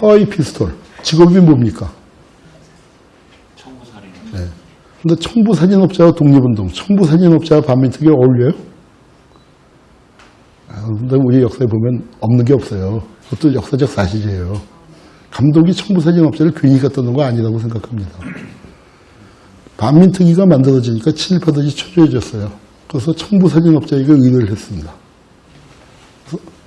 하와이 피스톨. 직업이 뭡니까? 청부살인. 네. 근데 청부사진업자와 독립운동, 청부사진업자와 반민특위 어울려요? 아, 근데 우리 역사에 보면 없는 게 없어요. 그것도 역사적 사실이에요. 감독이 청부사진업자를 괜히 갖다 놓은 거 아니라고 생각합니다. 반민특위가 만들어지니까 친일파들이 초조해졌어요. 그래서 청부사진업자에게 의뢰를 했습니다.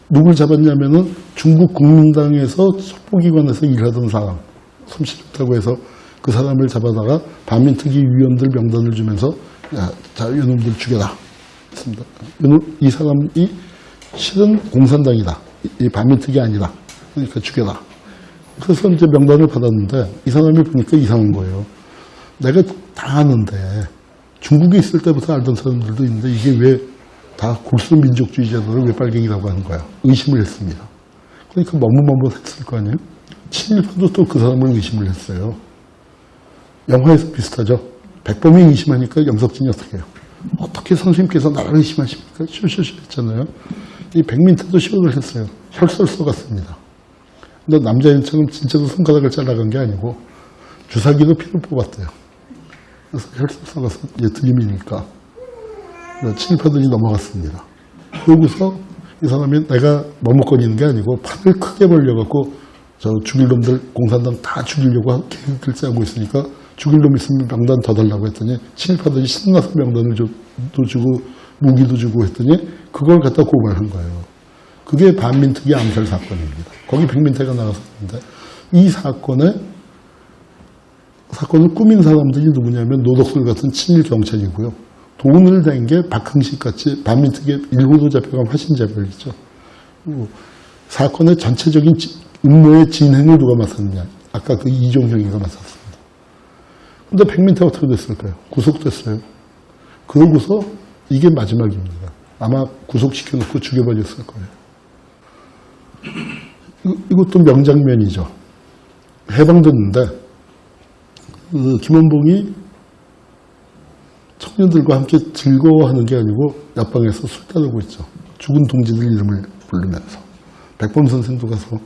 누굴 잡았냐면은 중국 국민당에서 속보기관에서 일하던 사람, 솜씨 좋다고 해서 그 사람을 잡아다가 반민특위 위원들 명단을 주면서 야, 자, 이놈들 죽여라. 했습니다. 이 사람이 실은 공산당이다. 이- 이 반민특위 아니다. 그러니까 죽여라. 그래서 이제 명단을 받았는데 이 사람이 보니까 이상한 거예요. 내가 다 아는데 중국에 있을 때부터 알던 사람들도 있는데 이게 왜 다 골수 민족주의자들을 왜 빨갱이라고 하는 거야? 의심을 했습니다. 그러니까 머뭇머뭇했을 거 아니에요? 친일파도 또 그 사람을 의심을 했어요. 영화에서 비슷하죠. 백범이 의심하니까 영석진이 어떻게 해요? 어떻게 선생님께서 나를 의심하십니까? 쇼쇼쇼 했잖아요. 이 백민태도 시원을 했어요. 혈설 쏘갔습니다. 근데 남자인처럼 진짜로 손가락을 잘라간 게 아니고 주사기로 피를 뽑았대요. 그래서 혈설 쏘가서 이제 드림이니까 친일파들이 넘어갔습니다. 그러고서 이 사람이 내가 머뭇거리는 게 아니고 판을 크게 벌려갖고 저 죽일 놈들 공산당 다 죽이려고 계획을 짜고 있으니까 죽일 놈 있으면 명단 더 달라고 했더니 친일파들이 신나서 명단을 줘, 도 주고 무기도 주고 했더니 그걸 갖다 고발한 거예요. 그게 반민특위 암살 사건입니다. 거기 백민태가 나갔었는데 이 사건에 사건을 꾸민 사람들이 누구냐면 노덕술 같은 친일 경찰이고요. 돈을 댄게 박흥식 같이 반민특위 일부도 잡혀간 화신자별이죠. 사건의 전체적인 지- 음모의 진행을 누가 맡았느냐. 아까 그 이종형이가 맡았습니다. 근데 백민태 어떻게 됐을까요? 구속됐어요. 그러고서 이게 마지막입니다. 아마 구속시켜놓고 죽여버렸을 거예요. 이- 이것도 명장면이죠. 해방됐는데 그 김원봉이 청년들과 함께 즐거워하는 게 아니고 옆방에서 술 따르고 있죠. 죽은 동지들 이름을 부르면서. 백범 선생도 가서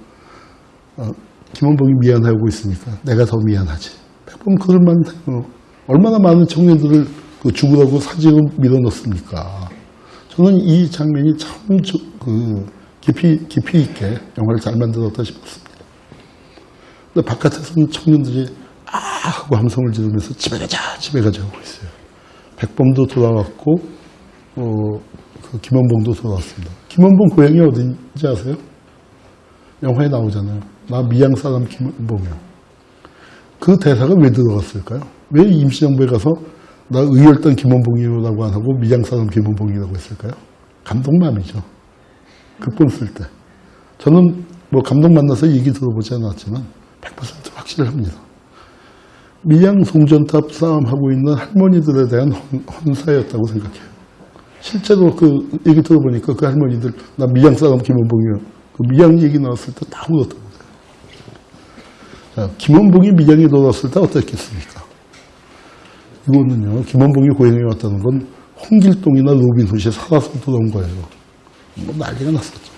어, 김원봉이 미안하고 있으니까 내가 더 미안하지. 백범 그럴만 해요. 얼마나 많은 청년들을 그 죽으라고 사직을 밀어넣습니까. 저는 이 장면이 참 저- 그 깊이 깊이 있게 영화를 잘 만들었다 싶었습니다. 근데 바깥에서는 청년들이 아 하고 함성을 지르면서 집에 가자 집에 가자 하고 있어요. 백범도 돌아왔고 어, 그 김원봉도 돌아왔습니다. 김원봉 고향이 어딘지 아세요? 영화에 나오잖아요. 나 미양 사람 김원봉이야. 그 대사가 왜 들어갔을까요? 왜 임시정부에 가서 나 의열단 김원봉이라고 안 하고 미양 사람 김원봉이라고 했을까요? 감독맘이죠. 극본 쓸 때. 저는 뭐 감독 만나서 얘기 들어보지 않았지만 100% 확실합니다. 미양 송전탑 싸움하고 있는 할머니들에 대한 헌, 헌사였다고 생각해요. 실제로 그 얘기 들어보니까 그 할머니들 나 미양 사람 김원봉이요. 그 미양 얘기 나왔을 때다 그래요. 자, 김원봉이 미양에 돌아왔을 때 어땠겠습니까? 이거는요, 김원봉이 고향에 왔다는 건 홍길동이나 로빈훗이 살아서 돌아온 거예요. 뭐 난리가 났었죠.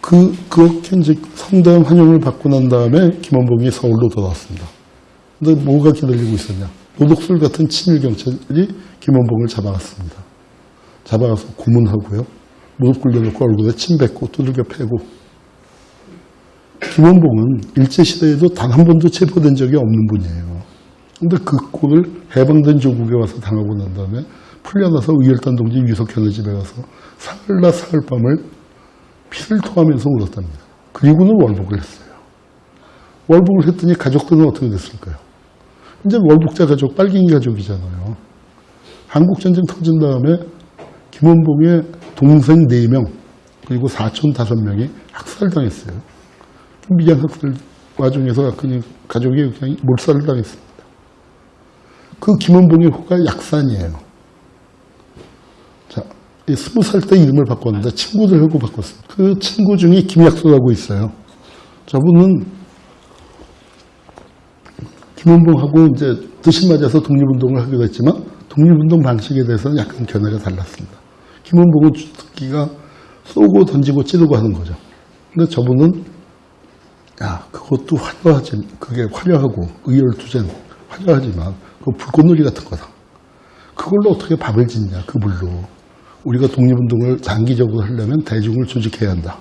그, 그렇게 이제 성대한 환영을 받고 난 다음에 김원봉이 서울로 돌아왔습니다. 근데 뭐가 기다리고 있었냐? 노독술 같은 친일 경찰이 김원봉을 잡아갔습니다. 잡아가서 고문하고요. 무릎 꿇려놓고 얼굴에 침 뱉고 두들겨 패고. 김원봉은 일제시대에도 단 한 번도 체포된 적이 없는 분이에요. 근데 그 꼴을 해방된 조국에 와서 당하고 난 다음에 풀려나서 의열단 동지 유석현의 집에 가서 사흘날 사흘밤을 피를 토하면서 울었답니다. 그리고는 월북을 했어요. 월북을 했더니 가족들은 어떻게 됐을까요? 이제 월북자 가족, 빨갱이 가족이잖아요. 한국전쟁 터진 다음에 김원봉의 동생 4명, 그리고 사촌 5명이 학살당했어요. 미양 학살 와중에서 가족이 그냥 몰살을 당했습니다. 그 김원봉의 호가 약산이에요. 스무 살 때 이름을 바꿨는데 친구들하고 바꿨습니다. 그 친구 중에 김약수라고 있어요. 저분은 김원봉하고 이제 뜻이 맞아서 독립운동을 하기로 했지만 독립운동 방식에 대해서는 약간 견해가 달랐습니다. 김원봉은 주특기가 쏘고 던지고 찌르고 하는 거죠. 근데 저분은 그것도 화려하지, 그게 화려하고 의열투쟁 화려하지만 그 불꽃놀이 같은 거다. 그걸로 어떻게 밥을 짓냐, 그 물로. 우리가 독립운동을 장기적으로 하려면 대중을 조직해야 한다.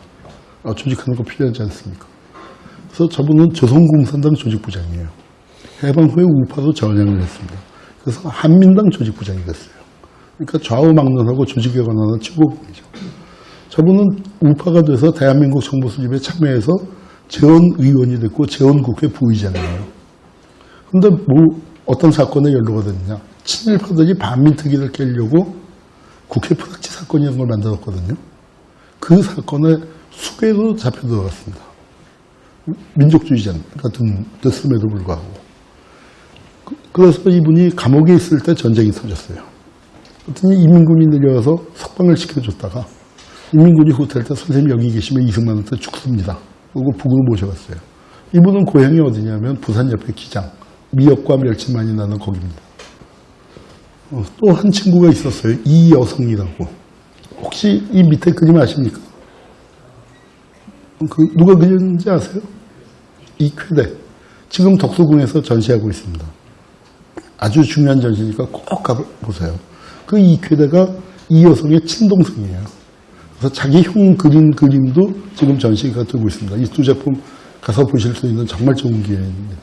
어, 조직하는 거 필요하지 않습니까? 그래서 저분은 조선공산당 조직부장이에요. 해방 후에 우파도 전향을 했습니다. 그래서 한민당 조직부장이 됐어요. 그러니까 좌우막론하고 조직에 관한 최고봉이죠. 저분은 우파가 돼서 대한민국 정부 수립에 참여해서 재원 의원이 됐고 재원국회 부의장이에요. 근데 뭐 어떤 사건에 연루가 됐냐. 친일파들이 반민특위를 깨려고 국회 프락치 사건이라는 걸 만들었거든요. 그 사건에 수개도 잡혀 들어갔습니다. 민족주의자 같은 됐음에도 불구하고. 그- 그래서 이분이 감옥에 있을 때 전쟁이 터졌어요. 그랬더니 이민군이 내려와서 석방을 시켜줬다가 이민군이 호텔 때 선생님 여기 계시면 이승만한테 죽습니다. 그리고 북으로 모셔갔어요. 이분은 고향이 어디냐면 부산 옆에 기장, 미역과 멸치 많이 나는 거기입니다. 또 한 친구가 있었어요. 이 여성이라고. 혹시 이 밑에 그림 아십니까? 그 누가 그렸는지 아세요? 이쾌대. 지금 덕수궁에서 전시하고 있습니다. 아주 중요한 전시니까 꼭 가보세요. 그 이쾌대가 이 여성의 친동생이에요. 그래서 자기 형 그린 그림도 지금 전시가 되고 있습니다. 이 두 작품 가서 보실 수 있는 정말 좋은 기회입니다.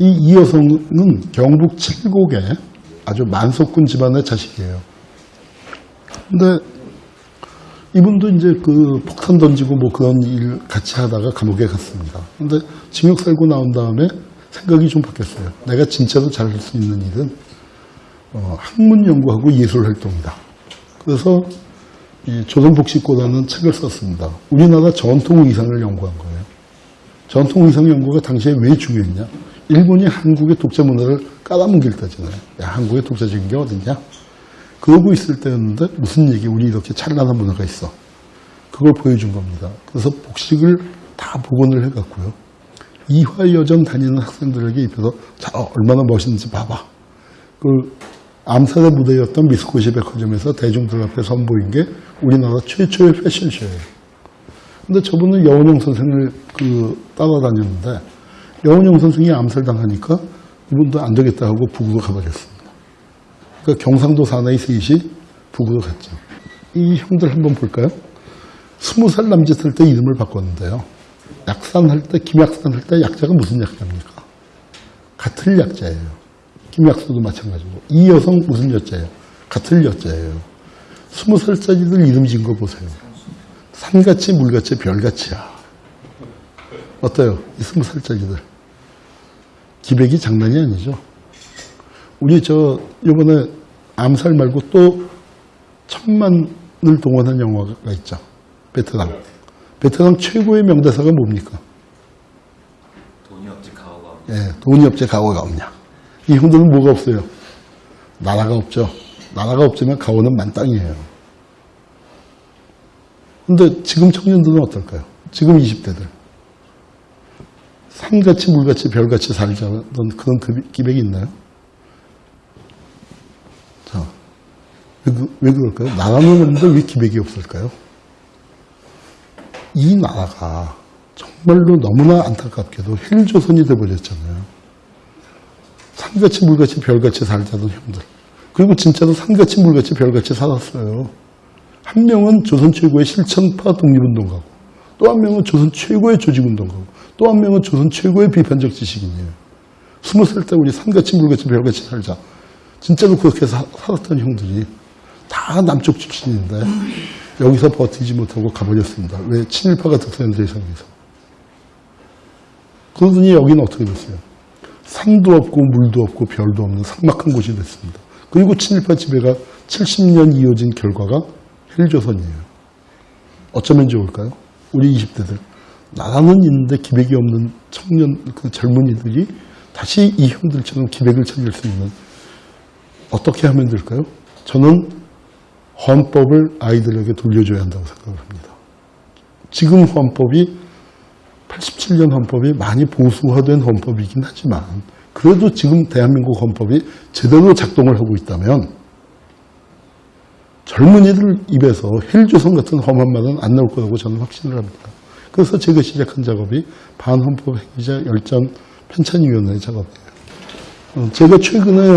이 이 여성은 경북 칠곡의 아주 만석군 집안의 자식이에요. 근데 이분도 이제 그 폭탄 던지고 뭐 그런 일 같이 하다가 감옥에 갔습니다. 근데 징역 살고 나온 다음에 생각이 좀 바뀌었어요. 내가 진짜로 잘할 수 있는 일은 어, 학문 연구하고 예술 활동이다. 그래서 이 조선복식고라는 책을 썼습니다. 우리나라 전통 의상을 연구한 거예요. 전통 의상 연구가 당시에 왜 중요했냐? 일본이 한국의 독자 문화를 깔아뭉길 때잖아요. 야, 한국의 독자적인 게 어딨냐? 그러고 있을 때였는데 무슨 얘기, 우리 이렇게 찬란한 문화가 있어. 그걸 보여준 겁니다. 그래서 복식을 다 복원을 해갖고요. 이화여전 다니는 학생들에게 입혀서 자, 어, 얼마나 멋있는지 봐봐. 그 암살의 무대였던 미스코시 백화점에서 대중들 앞에 선보인 게 우리나라 최초의 패션쇼예요. 근데 저분은 여운형 선생을 그 따라다녔는데 여운형 선생이 암살당하니까 이분도 안 되겠다 하고 북으로 가버렸습니다. 그러니까 경상도 사나이 셋이 북으로 갔죠. 이 형들 한번 볼까요? 스무 살 남짓 할 때 이름을 바꿨는데요. 약산 할 때, 김약산 할 때 약자가 무슨 약자입니까? 같은 약자예요. 김약수도 마찬가지고. 이 여성 무슨 여자예요? 같은 여자예요. 스무 살짜리들 이름 지은 거 보세요. 산같이 물같이 별같이야. 어때요? 이 스무 살짜리들. 기백이 장난이 아니죠. 우리 저 이번에 암살 말고 또 천만을 동원한 영화가 있죠. 베트남. 베트남 최고의 명대사가 뭡니까? 돈이 없지 가오가 없 예, 돈이 없지 가오가 없냐. 이 형들은 뭐가 없어요? 나라가 없죠. 나라가 없지만 가오는 만땅이에요. 근데 지금 청년들은 어떨까요? 지금 20대들. 산같이 물같이 별같이 살자는 그런 그- 기백이 있나요? 자, 왜, 그- 왜 그럴까요? 나라는 없는데 왜 기백이 없을까요? 이 나라가 정말로 너무나 안타깝게도 헬조선이 돼버렸잖아요. 산같이 물같이 별같이 살자던 형들. 그리고 진짜로 산같이 물같이 별같이 살았어요. 한 명은 조선 최고의 실천파 독립운동가고, 또 한 명은 조선 최고의 조직운동가고, 또 한 명은 조선 최고의 비판적 지식인이에요. 스무 살 때 우리 산같이 물같이 별같이 살자. 진짜로 그렇게 사- 살았던 형들이 다 남쪽 출신인데 여기서 버티지 못하고 가버렸습니다. 왜? 친일파가 득세한 대상에서. 그러더니 여기는 어떻게 됐어요? 산도 없고 물도 없고 별도 없는 삭막한 곳이 됐습니다. 그리고 친일파 지배가 70년 이어진 결과가 헬조선이에요. 어쩌면 좋을까요? 우리 20대들. 나라는 있는데 기백이 없는 청년, 그 젊은이들이 다시 이 형들처럼 기백을 찾을 수 있는 어떻게 하면 될까요? 저는 헌법을 아이들에게 돌려줘야 한다고 생각을 합니다. 지금 헌법이 87년 헌법이 많이 보수화된 헌법이긴 하지만 그래도 지금 대한민국 헌법이 제대로 작동을 하고 있다면 젊은이들 입에서 헬조선 같은 험한 말은 안 나올 거라고 저는 확신을 합니다. 그래서 제가 시작한 작업이 반헌법 행위자 열전 편찬위원회 작업이에요. 어, 제가 최근에